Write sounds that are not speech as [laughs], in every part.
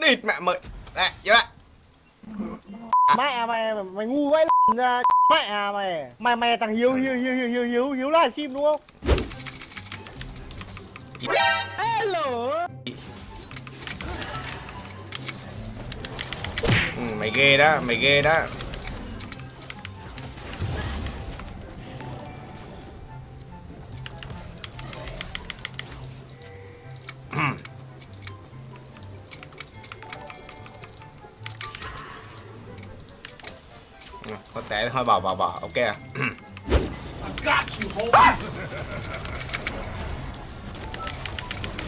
địt mẹ mày Nè, vô lại mẹ mày mày ngu vậy ra. Mẹ mày mày mày thằng hiếu hiếu hiếu hiếu hiếu hiếu hiếu live stream đúng không? Hello. Ừ, Mày ghê đó, mày ghê đó Ừ, có té. Thôi bỏ bỏ bỏ, ok à.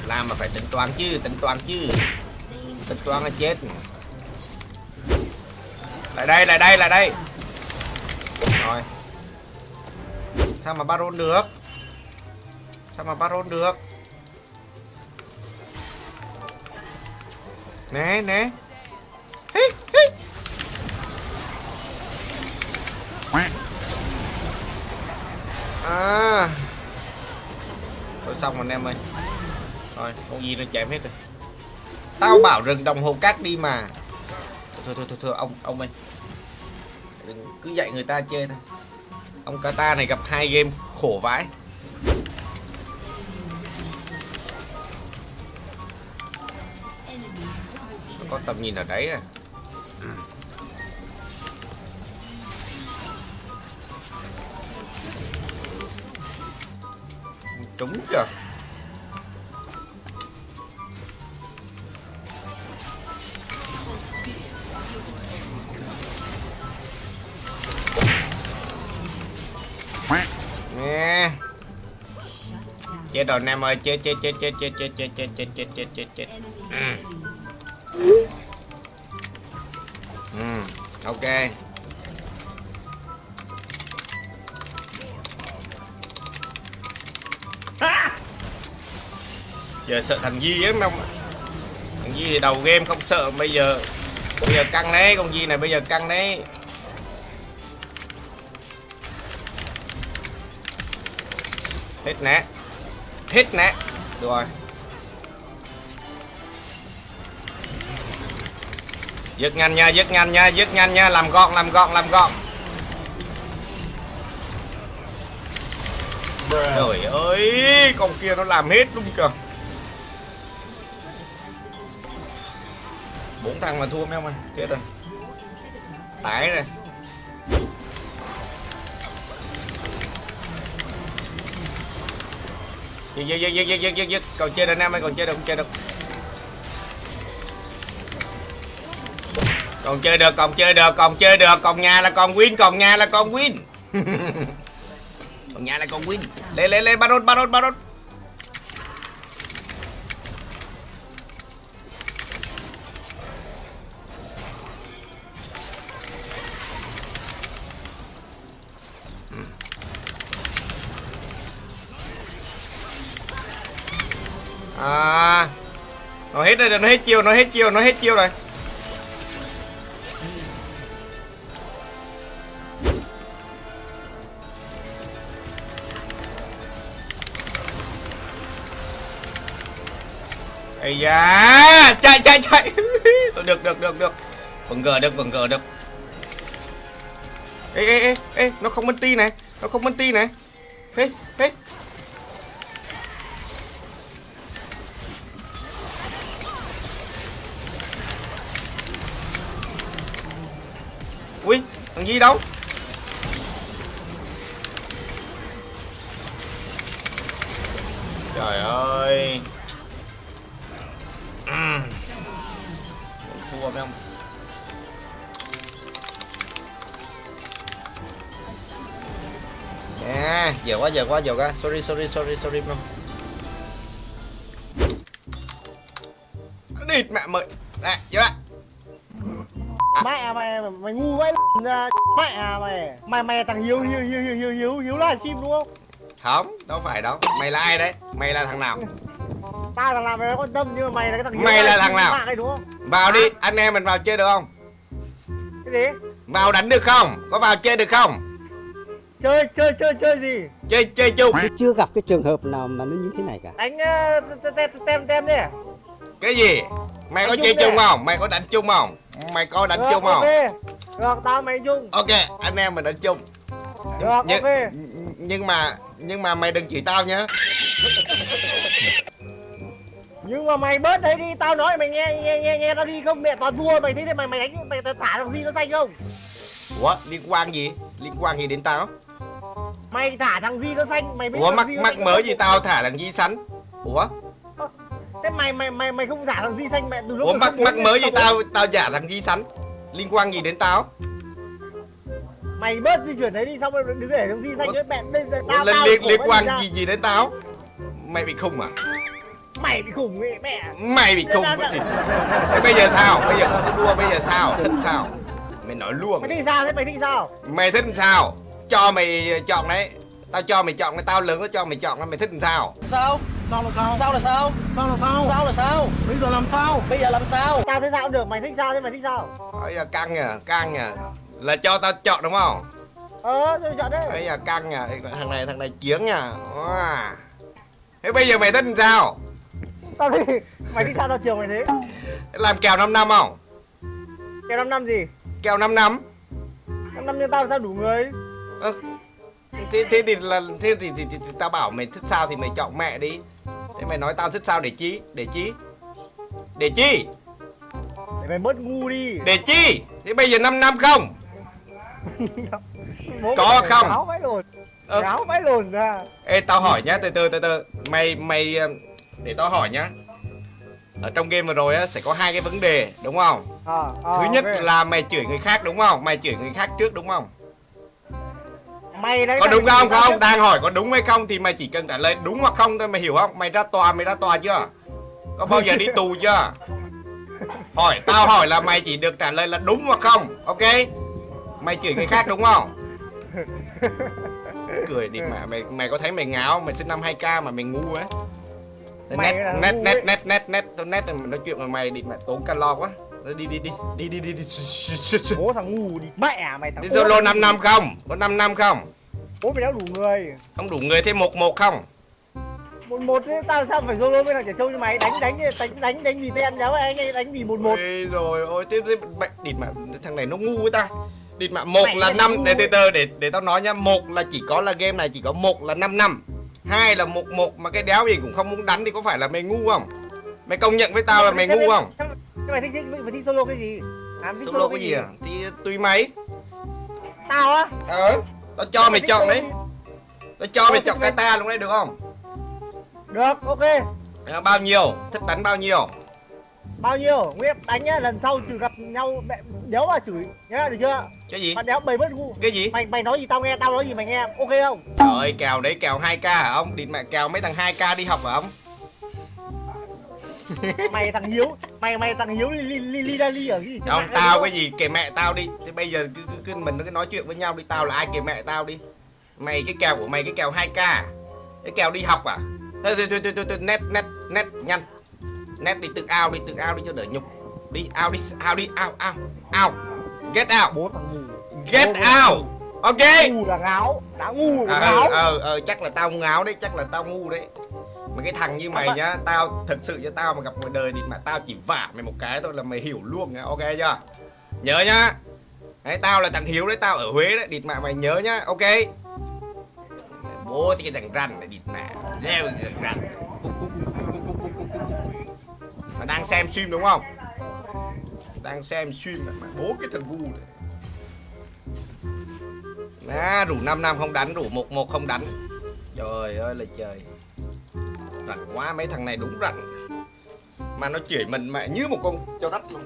Làm mà phải tính toán chứ, tính toán chứ. Tính toán là chết. Lại đây, lại đây, lại đây. Rồi. Sao mà baron được? Sao mà baron được? Nè, nè Hí, hí. À. Thôi xong rồi anh em ơi. Rồi, con gì nó chém hết rồi. Tao bảo rừng đồng hồ cát đi mà. Thôi thôi thôi, thôi ông ông ơi. Đừng cứ dạy người ta chơi thôi. Ông Kata này gặp hai game khổ vãi. Có tầm nhìn ở đấy à Trúng chưa Nè Chết rồi Nam ơi chết chết chết chết chết chết chết chết chết chết chết chết chết Ừ. Ừ, ok Giờ sợ thằng Di lắm không Thằng Di thì đầu game không sợ Bây giờ Bây giờ căng đấy Con Di này bây giờ căng đấy. Hết nè Hết nè. Được rồi. Dứt nhanh nha, dứt nhanh nha, dứt nhanh nha Làm gọn, làm gọn, làm gọn. Trời ơi Con kia nó làm hết luôn kìa. Bốn thằng mà thua mấy ông ơi Chết rồi. Tải rồi. Giật giật giật giật giật giật giật Còn chơi được Nam ơi, còn chơi được, còn chơi được. Còn chơi được còn chơi được còn chơi được. Còn nhà là còn win còn nhà là còn win. [laughs] Còn nhà là còn win. Lên lên lên baron baron baron nó hết rồi, nó hết chiêu, nó hết chiêu, nó hết chiêu rồi. Ây da, Chạy chạy chạy. [laughs] Được được được được. Vẫn gờ được vẫn gờ được. Ê ê ê ê, Nó không ti này, Nó không ti này. Ê ê Thằng gì đâu? Trời ơi. Ừm. thua mấy ông à, giờ quá giờ quá giờ quá. Sorry sorry sorry sorry không địt mẹ mày. Nè vô lại mẹ mày mày ngu vậy ra mẹ mày mày mày thằng hiếu hiếu hiếu hiếu hiếu hiếu hiếu live stream đúng không không đâu phải đâu mày là ai đấy mày là thằng nào tao thằng nào mày quan tâm nhưng mà mày là cái thằng hiếu Mày là thằng nào? đúng không vào đi anh em mình vào chơi được không cái gì vào đánh được không có vào chơi được không chơi chơi chơi chơi gì chơi chơi chung Tôi chưa gặp cái trường hợp nào mà nó như thế này cả đánh ờ, tem tem tem đi cái gì Mày có chơi chung không? Mày có đánh chung không? Mày có đánh Được, chung không? ok được tao mày chung Ok, anh em mình đánh chung. được nhưng, ok nhưng mà nhưng mà mày đừng chửi tao nhá. nhưng mà mày bớt đấy đi tao nói mày nghe nghe nghe nghe tao đi không mẹ toàn thua mày thấy thế mày mày đánh mày thả thằng gì nó xanh không Ủa, liên quan gì? Liên quan gì đến tao? mày thả thằng gì nó xanh mày biết Ủa mắc mắc xanh mới gì tao thả thằng Di sắn? Ủa? Thế mày mày mày mày không thả thằng gì xanh mẹ từ lúc Ủa mày mắc mắc mới gì tao tao tao giả thằng Di sắn? Liên quan gì đến tao? mày bớt di chuyển đấy đi xong rồi đừng để thằng gì xanh nữa mẹ đây tao liên tao liên liên quan gì gì đến tao? Mày bị khùng à? mày bị khủng ấy mẹ Mày bị khùng đi. Thế bây giờ sao? Bây giờ không có đua bây giờ sao? Thích sao? Mày nói luôn. mày thích sao thế mày thích sao Mày thích làm sao? Cho mày chọn đấy. Tao cho mày chọn, tao lớn nó cho mày chọn, mày thích làm sao? sao Sao là sao? sao là sao Sao là sao? sao là sao Bây giờ làm sao? bây giờ làm sao tao thấy sao cũng được mày thích sao thế mày thích sao Bây giờ căng à, căng à. Là cho tao chọn đúng không? ờ rồi chọn đấy Bây giờ căng à, thằng này thằng này chiến à. Wow. Thế bây giờ mày thích làm sao? tao thì mày thích sao tao chiều mày thế Làm kèo 5 năm không? kèo năm năm gì Kèo 5 năm. năm năm như tao sao đủ người Ơ, thế thế thì là thế thì, thì, thì, thì tao bảo mày thích sao thì mày chọn mẹ đi. Thế mày nói tao thích sao để chi? Để chi? Để chi? để mày bớt ngu đi Để chi? Thế bây giờ 5 năm không? [laughs] Có không? Gáo vãi lồn Ơ. Gáo vãi lồn ra Ê tao hỏi nhá, từ từ từ từ. Mày mày ờ, để tao hỏi nhá. Ở trong game vừa rồi á sẽ có hai cái vấn đề đúng không? ờ ờ, Thứ nhất ok. là mày chửi người khác đúng không? Mày chửi người khác trước đúng không? Mày đấy Có đúng không? Không, đang hỏi có đúng hay không thì mày chỉ cần trả lời đúng hoặc không thôi mày hiểu không? Mày ra tòa mày ra tòa chưa? Có bao giờ đi tù chưa? Hỏi tao hỏi là mày chỉ được trả lời là đúng hoặc không, ok? Mày chửi người khác đúng không? Cười đi mà mày mày có thấy mày ngáo? Mày sinh năm 2k mà mày ngu á. Mày Nét là nét ngu nét ấy. nét nét nét tôi nét mà nói chuyện với mày đi mẹ tốn calo quá. Đi đi đi đi đi đi đi. bố thằng ngu đi mẹ mày thằng Đi solo 5 năm không? Có 5 năm không? bố mày đã đủ người Không đủ người thêm một một không? một một thế tao sao phải solo với thằng trẻ trâu như mày đánh đánh đánh đánh đánh vì ten giáo anh ấy đánh vì một một rồi ôi thế, thế mẹ địt mà thằng này nó ngu với ta. Địt mà một Mày là năm để từ từ để để tao nói nhá, một là chỉ có là game này chỉ có một là 5 năm. Hai là một một mà cái đéo gì cũng không muốn đánh thì có phải là mày ngu không? Mày công nhận với tao là mày ngu không? Thế mày thích thích mày thích solo cái gì à, mày thích Solo cái gì à? Thì tùy mày. tao á Ờ, tao cho mày thích chọn solo đấy. gì? Tao cho mày Ờ, chọn cái mày- ta lúc đấy được không? được ok Ờ, Bao nhiêu? Thích đánh bao nhiêu? bao nhiêu nguyễn đánh nhá lần sau trừ gặp nhau mẹ đéo mà chửi nhá được chưa Cái gì? bạn đéo bày bớt ngu Cái gì? mày mày nói gì tao nghe tao nói gì mày nghe ok không Trời ơi, kèo đấy kèo 2k hả ông? Địt mẹ kèo mấy thằng 2k đi học hả ông? [laughs] mày thằng hiếu mày mày thằng hiếu li li li li ở cái gì? Không, tao cái gì? Kể mẹ tao đi. Thế bây giờ cứ, cứ, cứ mình cứ nói chuyện với nhau đi. Tao là ai kể mẹ tao đi. Mày cái kèo của mày cái kèo 2k Cái kèo đi học à? Thôi thôi thôi thôi, thôi, thôi nét nét nét nhanh. Nét đi tự ao đi tự ao đi cho đỡ nhục. Đi ao đi ao đi ao ao ao. Get out. Bố thằng ngu Get out. Ok. Ngu là ngáo. Đã ngu là ờ ngáo. ờ ờ chắc là tao ngáo đấy chắc là tao ngu đấy mà cái thằng như mày nhá Tao thật sự cho tao mà gặp ngoài đời thì mà tao chỉ vả mày một cái thôi là mày hiểu luôn nhá Ok chưa? Nhớ nhá. Đấy tao là thằng Hiếu đấy Tao ở Huế đấy Địt mẹ mày nhớ nhá Ok? Bố cái thằng rằn này địt mẹ Leo cái thằng rằn Mà đang xem stream đúng không? Đang xem stream mà bố cái thằng ngu này. À, rủ 5 năm không đánh, rủ 1 1 không đánh. Trời ơi là trời. Rảnh quá, mấy thằng này đúng rảnh. Mà nó chửi mình mẹ như một con cho đất luôn.